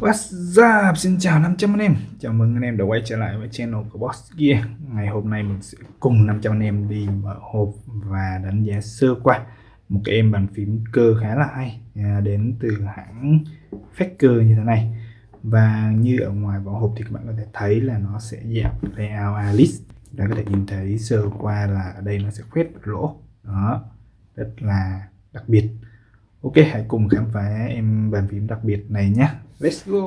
What's up? Xin chào 500 anh em. Chào mừng anh em đã quay trở lại với channel của Boss Gear. Ngày hôm nay mình sẽ cùng 500 anh em đi mở hộp và đánh giá sơ qua Một cái em bàn phím cơ khá là hay à, Đến từ hãng Faker như thế này. Và như ở ngoài vỏ hộp thì các bạn có thể thấy là nó sẽ dạng layout Alice. Đã có thể nhìn thấy sơ qua là ở đây nó sẽ khuyết lỗ. Đó Rất là đặc biệt. Ok, hãy cùng khám phá em bàn phím đặc biệt này nhé. Let's go!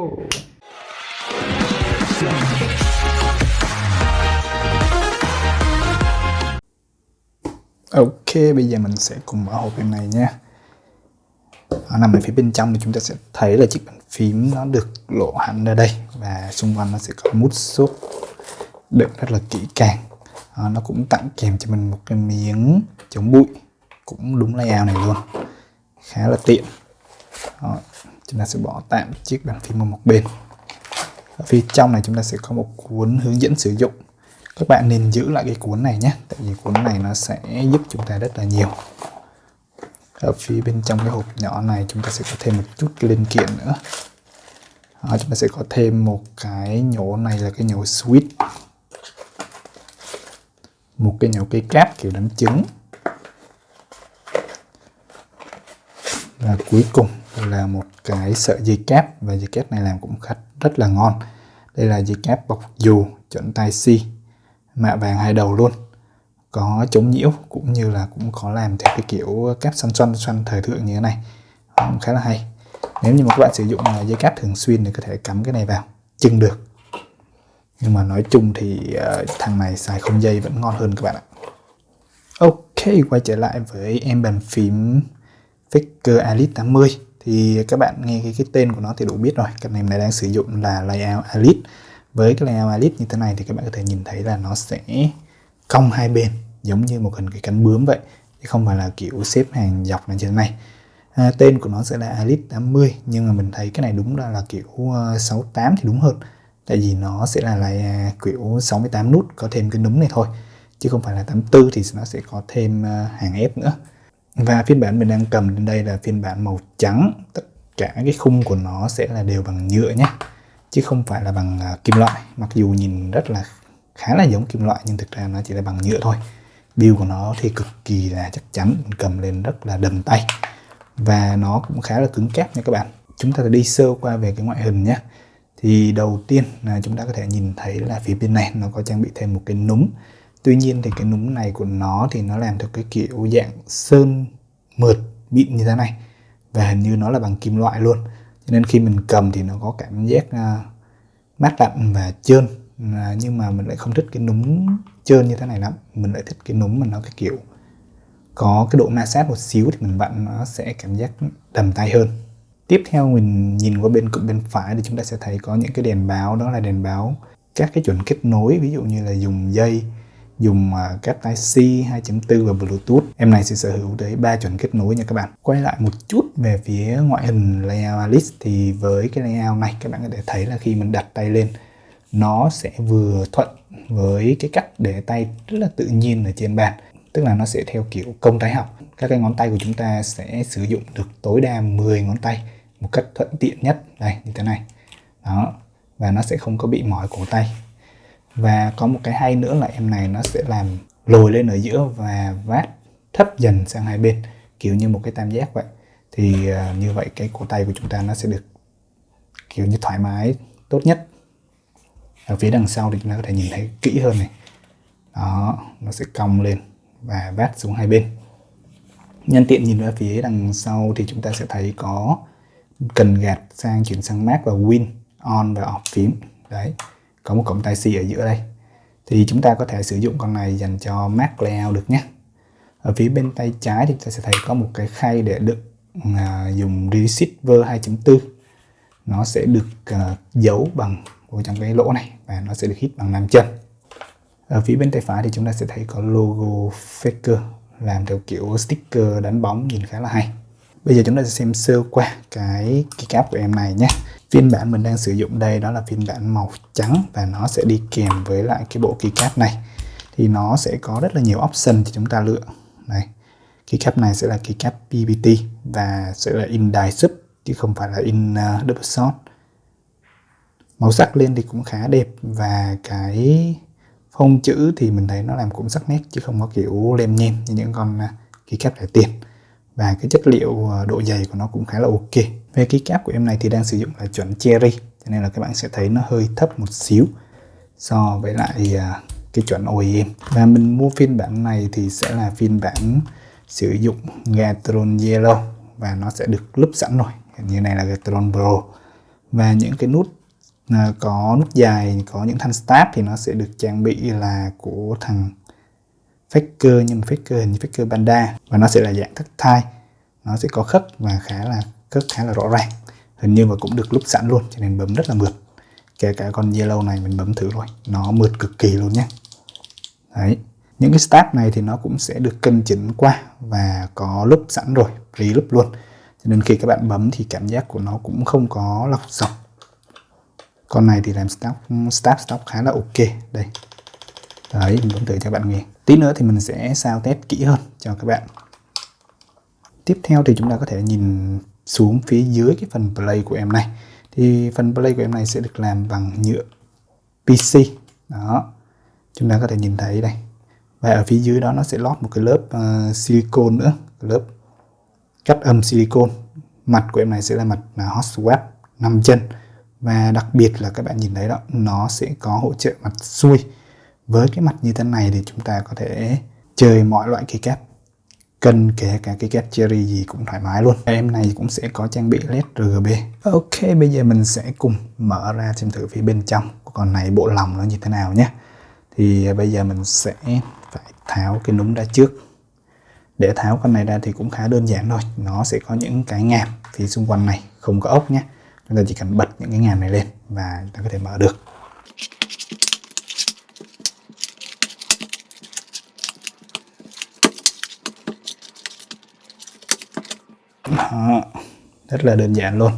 Ok, bây giờ mình sẽ cùng mở hộp em này nhé. Nó nằm ở phía bên trong thì chúng ta sẽ thấy là chiếc bàn phím nó được lộ hẳn ra đây và xung quanh nó sẽ có mút xốp đựng rất là kỹ càng. À, nó cũng tặng kèm cho mình một cái miếng chống bụi cũng đúng layout này luôn khá là tiện. Đó, chúng ta sẽ bỏ tạm chiếc bàn phím ở một bên. Ở phía trong này chúng ta sẽ có một cuốn hướng dẫn sử dụng. Các bạn nên giữ lại cái cuốn này nhé tại vì cuốn này nó sẽ giúp chúng ta rất là nhiều. Ở phía bên trong cái hộp nhỏ này chúng ta sẽ có thêm một chút linh kiện nữa. Đó, chúng ta sẽ có thêm một cái nhổ này là cái nhổ switch một cái nhổ cây cáp kiểu đánh trứng. Và cuối cùng là một cái sợi dây cáp và dây cáp này làm cũng khá rất là ngon. Đây là dây cáp bọc dù chuẩn tai si mạ vàng hai đầu luôn. Có chống nhiễu cũng như là cũng có làm theo cái kiểu cáp xoăn xoăn xoăn thời thượng như thế này. Cũng khá là hay. Nếu như mà các bạn sử dụng à, dây cáp thường xuyên thì có thể cắm cái này vào chưng được. Nhưng mà nói chung thì uh, thằng này xài không dây vẫn ngon hơn các bạn ạ. Ok quay trở lại với em bàn phím Faker Elite 80 thì các bạn nghe cái, cái tên của nó thì đủ biết rồi. Cái này này đang sử dụng là layout Elite. Với cái layout Elite như thế này thì các bạn có thể nhìn thấy là nó sẽ cong hai bên giống như một hình cái cánh bướm vậy. Chứ không phải là kiểu xếp hàng dọc như thế này. À, tên của nó sẽ là Elite 80 nhưng mà mình thấy cái này đúng là là kiểu ờ, 68 thì đúng hơn. Tại vì nó sẽ là là kiểu 68 nút có thêm cái núm này thôi. Chứ không phải là 84 thì nó sẽ có thêm ờ, hàng ép nữa và phiên bản mình đang cầm lên đây là phiên bản màu trắng. Tất cả cái khung của nó sẽ là đều bằng nhựa nhé. Chứ không phải là bằng à, kim loại. Mặc dù nhìn rất là khá là giống kim loại, nhưng thực ra nó chỉ là bằng nhựa thôi. Build của nó thì cực kỳ là chắc chắn, mình cầm lên rất là đầm tay. Và nó cũng khá là cứng cáp nha các bạn. Chúng ta đi sơ qua về cái ngoại hình nhé. Thì đầu tiên là chúng ta có thể nhìn thấy là phía bên này nó có trang bị thêm một cái núm. Tuy nhiên thì cái núm này của nó thì nó làm theo cái kiểu dạng sơn mượt mịn như thế này. Và hình như nó là bằng kim loại luôn. Cho nên khi mình cầm thì nó có cảm giác uh, mát lạnh và trơn. À, nhưng mà mình lại không thích cái núm trơn như thế này lắm. Mình lại thích cái núm mà nó cái kiểu có cái độ ma sát một xíu thì mình vặn nó sẽ cảm giác đầm tay hơn. Tiếp theo mình nhìn qua bên cụm bên phải thì chúng ta sẽ thấy có những cái đèn báo. Đó là đèn báo các cái chuẩn kết nối ví dụ như là dùng dây dùng à, cáp Type C 2.4 và Bluetooth. Em này sẽ sở hữu tới 3 chuẩn kết nối nha các bạn. Quay lại một chút về phía ngoại hình layout Alice thì với cái layout này các bạn có thể thấy là khi mình đặt tay lên, nó sẽ vừa thuận với cái cách để tay rất là tự nhiên ở trên bàn. Tức là nó sẽ theo kiểu công tay học. Các cái ngón tay của chúng ta sẽ sử dụng được tối đa 10 ngón tay một cách thuận tiện nhất. Đây, như thế này. Đó. Và nó sẽ không có bị mỏi cổ tay và có một cái hay nữa là em này nó sẽ làm lồi lên ở giữa và vát thấp dần sang hai bên kiểu như một cái tam giác vậy. Thì uh, như vậy cái cổ tay của chúng ta nó sẽ được kiểu như thoải mái tốt nhất. Ở phía đằng sau thì chúng ta có thể nhìn thấy kỹ hơn này. Đó nó sẽ cong lên và vát xuống hai bên. Nhân tiện nhìn ra phía đằng sau thì chúng ta sẽ thấy có cần gạt sang chuyển sang mát và win on và off phím. Đấy có một cổng tai C ở giữa đây. Thì chúng ta có thể sử dụng con này dành cho Mac layout được nhé. Ở phía bên tay trái thì chúng ta sẽ thấy có một cái khay để đựng à, dùng receiver 2.4 nó sẽ được à, giấu bằng ở trong cái lỗ này và nó sẽ được hít bằng nam chân. Ở phía bên tay phải thì chúng ta sẽ thấy có logo Faker làm theo kiểu sticker đánh bóng nhìn khá là hay. Bây giờ chúng ta sẽ xem sơ qua cái keycap của em này nhé phiên bản mình đang sử dụng đây đó là phiên bản màu trắng và nó sẽ đi kèm với lại cái bộ keycap này. Thì nó sẽ có rất là nhiều option thì chúng ta lựa. Này keycap này sẽ là keycap PPT và sẽ là in die sub chứ không phải là in uh, double shot. Màu sắc lên thì cũng khá đẹp và cái phông chữ thì mình thấy nó làm cũng sắc nét chứ không có kiểu lem nhem như những con à, keycap rẻ tiền. Và cái chất liệu ờ, độ dày của nó cũng khá là ok về cái keycap của em này thì đang sử dụng là chuẩn cherry, cho nên là các bạn sẽ thấy nó hơi thấp một xíu so với lại à, cái chuẩn OEM và mình mua phiên bản này thì sẽ là phiên bản sử dụng Gatron Yellow và nó sẽ được lúp sẵn rồi. Như này là Gatron Pro. Và những cái nút à, có nút dài, có những thanh stab thì nó sẽ được trang bị là của thằng Faker, nhưng Faker hình như Faker panda. Và nó sẽ là dạng thất thai. Nó sẽ có khớp và khá là khớp khá là rõ ràng. Hình như mà cũng được lúc sẵn luôn, cho nên bấm rất là mượt. Kể cả con yellow này mình bấm thử rồi, nó mượt cực kỳ luôn nhé đấy, những cái stab này thì nó cũng sẽ được cân chỉnh qua và có lúc sẵn rồi pre lúc luôn. Cho nên khi các bạn bấm thì cảm giác của nó cũng không có lọc dọc. Con này thì làm stop start stop khá là ok. Đây. Đấy, mình bấm thử cho các bạn nghe. Tí nữa thì mình sẽ sao test kỹ hơn cho các bạn. Tiếp theo thì chúng ta có thể nhìn xuống phía dưới cái phần play của em này. Thì phần play của em này sẽ được làm bằng nhựa PC đó. Chúng ta có thể nhìn thấy đây. Và ở phía dưới đó nó sẽ lót một cái lớp ờ, uh, silicon nữa lớp cắt âm silicon mặt của em này sẽ là mặt là hot swap 5 chân. Và đặc biệt là các bạn nhìn thấy đó nó sẽ có hỗ trợ mặt xuôi. Với cái mặt như thế này thì chúng ta có thể chơi mọi loại cây cáp cần kể cả cái cáp cherry gì cũng thoải mái luôn. Em này cũng sẽ có trang bị led RGB ok, bây giờ mình sẽ cùng mở ra xem thử phía bên trong của con này bộ lòng nó như thế nào nhé. Thì à, bây giờ mình sẽ phải tháo cái núm ra trước. Để tháo con này ra thì cũng khá đơn giản thôi. Nó sẽ có những cái ngàm phía xung quanh này, không có ốc nhé. Chúng ta chỉ cần bật những cái ngàm này lên và chúng ta có thể mở được. Đó, rất là đơn giản luôn.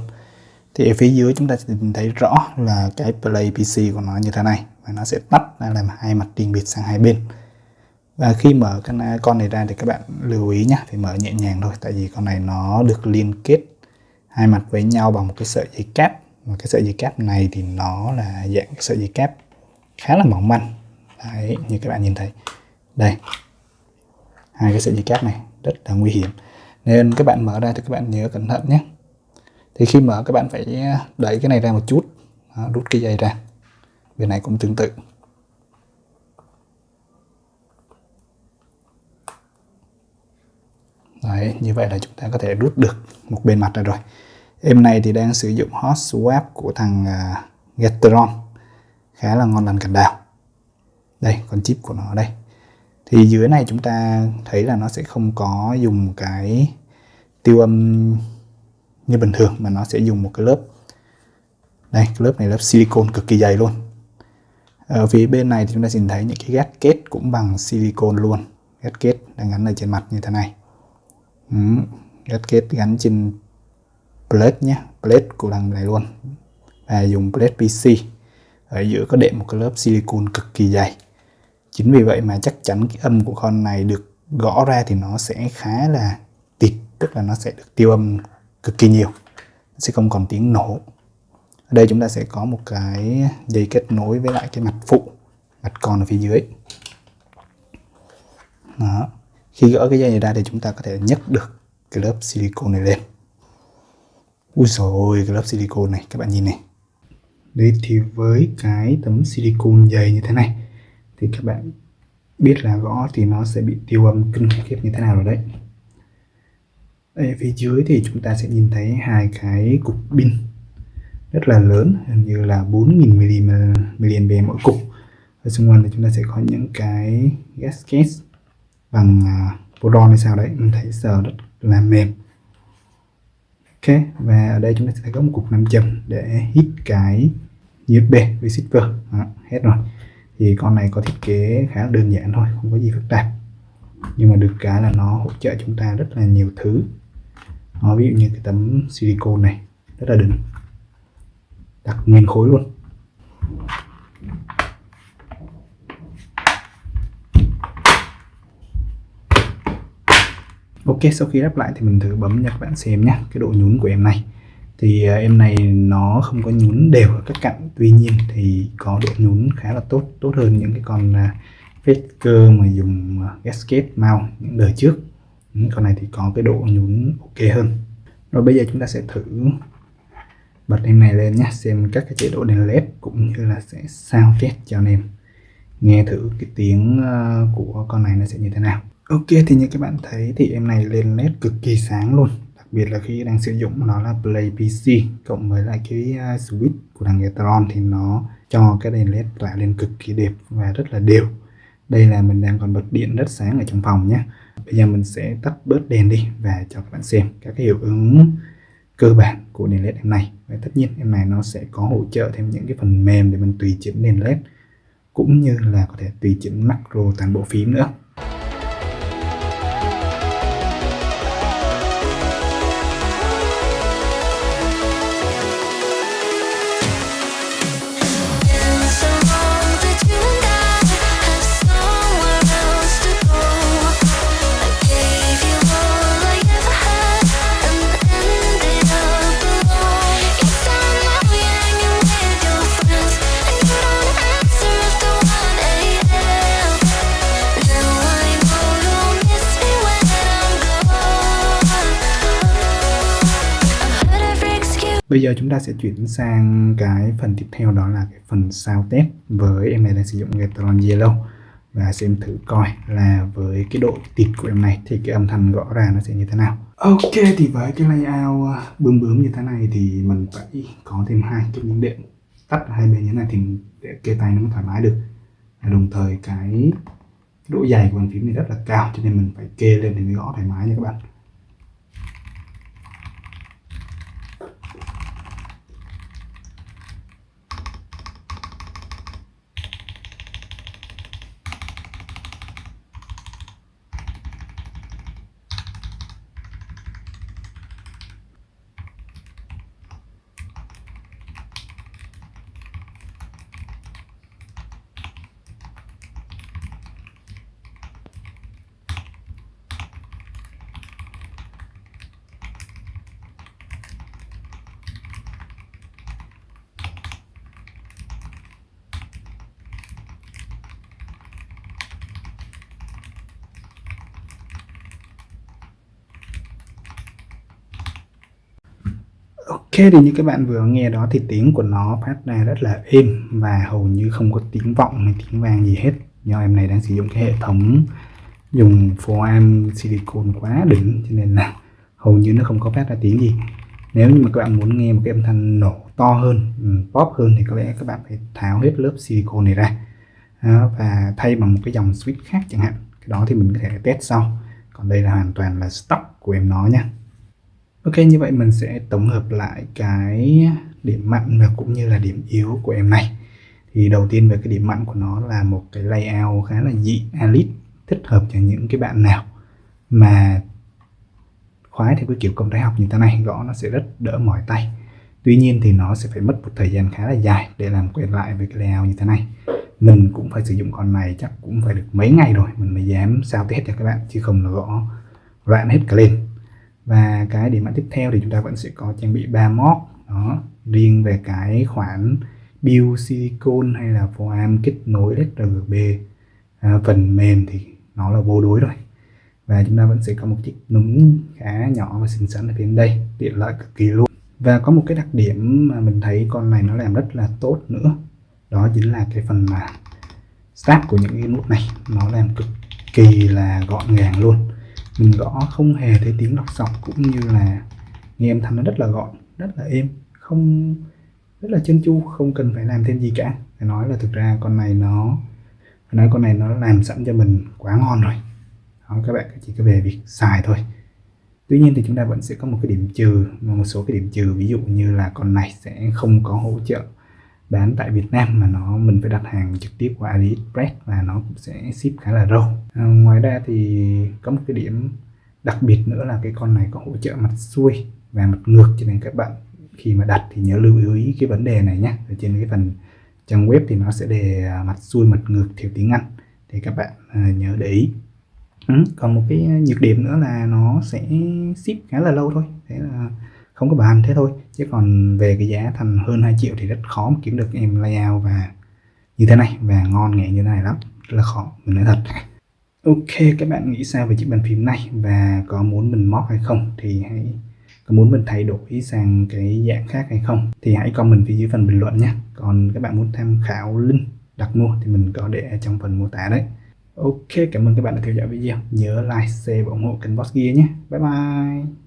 Thì ở phía dưới chúng ta sẽ nhìn thấy rõ là cái play PC của nó như thế này. Và nó sẽ tắt ra làm hai mặt riêng biệt sang hai bên. Và khi mở cái con này ra thì các bạn lưu ý nhé thì mở nhẹ nhàng thôi tại vì con này nó được liên kết hai mặt với nhau bằng một cái sợi dây cáp. Và cái sợi dây cáp này thì nó là dạng sợi dây cáp khá là mỏng manh. Đấy, như các bạn nhìn thấy. Đây. Hai cái sợi dây cáp này rất là nguy hiểm nên các bạn mở ra thì các bạn nhớ cẩn thận nhé. Thì khi mở các bạn phải đẩy cái này ra một chút. Đó, rút cái dây ra. Bên này cũng tương tự. Đấy, như vậy là chúng ta có thể rút được một bên mặt ra rồi. Em này thì đang sử dụng hot swap của thằng uh, Getron. Khá là ngon lành cành đào. Đây con chip của nó ở đây thì dưới này chúng ta thấy là nó sẽ không có dùng cái tiêu âm như bình thường mà nó sẽ dùng một cái lớp. Đây cái lớp này lớp silicon cực kỳ dày luôn. Ở phía bên này thì chúng ta nhìn thấy những cái gasket cũng bằng silicon luôn. Gasket đang gắn ở trên mặt như thế này. Ừ, gasket gắn trên plate nhé. Plate của đằng này luôn. Và dùng plate PC ở giữa có đệm một cái lớp silicon cực kỳ dày chính vì vậy mà chắc chắn cái âm của con này được gõ ra thì nó sẽ khá là tịt, tức là nó sẽ được tiêu âm cực kỳ nhiều, nó sẽ không còn tiếng nổ. Ở đây chúng ta sẽ có một cái dây kết nối với lại cái mặt phụ, mặt con ở phía dưới. Đó. khi gỡ cái dây này ra thì chúng ta có thể nhấc được cái lớp silicon này lên. Ui rồi cái lớp silicon này, các bạn nhìn này. Đây thì với cái tấm silicon dày như thế này thì các bạn biết là gõ thì nó sẽ bị tiêu âm kinh khiếp như thế nào rồi đấy. Ở phía dưới thì chúng ta sẽ nhìn thấy hai cái cục pin rất là lớn hình như là 4.000 mAh mỗi cục. Ở xung quanh thì chúng ta sẽ có những cái gasket bằng à, uh, boron hay sao đấy mình thấy sờ rất là mềm. Ok và ở đây chúng ta sẽ có một cục nam châm để hít cái USB receiver. Đó, hết rồi thì con này có thiết kế khá là đơn giản thôi, không có gì phức tạp. Nhưng mà được cái là nó hỗ trợ chúng ta rất là nhiều thứ. Nó ví dụ như cái tấm silicon này, rất là đỉnh. Đặt nguyên khối luôn. Ok, sau khi lắp lại thì mình thử bấm cho các bạn xem nhé cái độ nhún của em này thì à, em này nó không có nhún đều ở các cạnh. Tuy nhiên thì có độ nhún khá là tốt tốt hơn những cái con à, Faker mà dùng à, gasket mount những đời trước. Ừ, con này thì có cái độ nhún ok hơn. Rồi bây giờ chúng ta sẽ thử bật em này lên nhé xem các cái chế độ đèn led cũng như là sẽ sao test cho anh em. Nghe thử cái tiếng của con này nó sẽ như thế nào. Ok, thì như các bạn thấy thì em này lên led cực kỳ sáng luôn biệt là khi đang sử dụng nó là Play PC cộng với lại cái à, switch của thằng Gatron thì nó cho cái đèn led tỏa lên cực kỳ đẹp và rất là đều. Đây là mình đang còn bật điện rất sáng ở trong phòng nhé. Bây giờ mình sẽ tắt bớt đèn đi và cho các bạn xem các cái hiệu ứng cơ bản của đèn led em này. Và tất nhiên em này nó sẽ có hỗ trợ thêm những cái phần mềm để mình tùy chỉnh đèn led, cũng như là có thể tùy chỉnh macro toàn bộ phím nữa. Bây giờ chúng ta sẽ chuyển sang cái phần tiếp theo, đó là cái phần sao test với em này đang sử dụng Gatron Yellow và xem thử coi là với cái độ tịt của em này thì cái âm thanh gõ ra nó sẽ như thế nào. Ok, thì với cái layout à, bướm bướm như thế này thì mình phải có thêm hai cái miếng điện tắt hai bên như thế này thì để kê tay nó mới thoải mái được. Đồng thời cái độ dày của bàn phím này rất là cao, cho nên mình phải kê lên để mới gõ thoải mái nha các bạn. Ok thì như các bạn vừa nghe đó thì tiếng của nó phát ra rất là êm và hầu như không có tiếng vọng hay tiếng vang gì hết. Do em này đang sử dụng cái hệ thống dùng foam silicon quá đỉnh, cho nên là hầu như nó không có phát ra tiếng gì. Nếu như mà các bạn muốn nghe một cái âm thanh nổ to hơn ừ, pop hơn thì có lẽ các bạn phải tháo hết lớp silicon này ra. Và thay bằng một cái dòng switch khác chẳng hạn. Cái đó thì mình có thể test sau. Còn đây là hoàn toàn là stock của em nó nhé Ok, như vậy mình sẽ tổng hợp lại cái điểm mạnh và cũng như là điểm yếu của em này. Thì đầu tiên về cái điểm mạnh của nó là một cái layout khá là dị elite thích hợp cho những cái bạn nào mà khoái theo cái kiểu công thái học như thế này. Gõ nó sẽ rất đỡ mỏi tay. Tuy nhiên thì nó sẽ phải mất một thời gian khá là dài để làm quen lại với cái layout như thế này. Mình cũng phải sử dụng con này chắc cũng phải được mấy ngày rồi, mình mới dám sao test cho các bạn, chứ không là gõ loạn hết cả lên và cái điểm mạnh tiếp theo thì chúng ta vẫn sẽ có trang bị ba mod. Đó riêng về cái khoản build silicon hay là foam kết nối sRGB à, phần mềm thì nó là vô đối rồi. Và chúng ta vẫn sẽ có một chiếc núm khá nhỏ và xinh xắn ở phía đây tiện lợi cực kỳ luôn. Và có một cái đặc điểm mà mình thấy con này nó làm rất là tốt nữa đó chính là cái phần mà start của những cái nút này nó làm cực kỳ là gọn gàng luôn mình gõ không hề thấy tiếng lọc sọc cũng như là nghe âm thanh nó rất là gọn rất là êm không rất là chân chu không cần phải làm thêm gì cả. Phải nói là thực ra con này nó phải nói con này nó làm sẵn cho mình quá ngon rồi. Đó, các bạn chỉ có về việc xài thôi. Tuy nhiên thì chúng ta vẫn sẽ có một cái điểm trừ một số cái điểm trừ ví dụ như là con này sẽ không có hỗ trợ bán tại Việt Nam mà nó mình phải đặt hàng trực tiếp qua AliExpress và nó cũng sẽ ship khá là lâu à, ngoài ra thì có một cái điểm đặc biệt nữa là cái con này có hỗ trợ mặt xuôi và mặt ngược cho nên các bạn khi mà đặt thì nhớ lưu ý cái vấn đề này nhé ở trên cái phần trang web thì nó sẽ đề à, mặt xuôi mặt ngược theo tiếng Anh thì các bạn à, nhớ để ý. Ừ, còn một cái nhược điểm nữa là nó sẽ ship khá là lâu thôi. Thế là không có bàn thế thôi. Chứ còn về cái giá thành hơn 2 triệu thì rất khó mà kiếm được em layout và như thế này và ngon nghệ như thế này lắm. Rất là khó mình nói thật. Ok các bạn nghĩ sao về chiếc bàn phím này? Và có muốn mình móc hay không? Thì hãy có muốn mình thay đổi sang cái dạng khác hay không? Thì hãy comment phía dưới phần bình luận nhé. Còn các bạn muốn tham khảo link đặt mua thì mình có để trong phần mô tả đấy. Ok, cảm ơn các bạn đã theo dõi video. Nhớ like, share và ủng hộ kênh Boss Gear nhé. Bye bye.